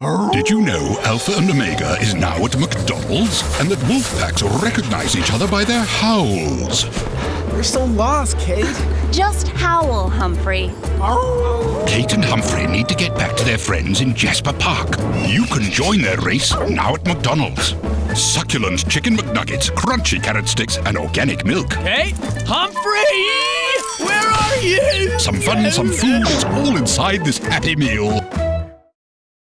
Did you know Alpha and Omega is now at McDonald's? And that wolf packs recognize each other by their howls. We're so lost, Kate. Just howl, Humphrey. Kate and Humphrey need to get back to their friends in Jasper Park. You can join their race now at McDonald's. Succulent chicken McNuggets, crunchy carrot sticks, and organic milk. Kate? Humphrey! Where are you? Some fun, some food, it's all inside this Happy Meal.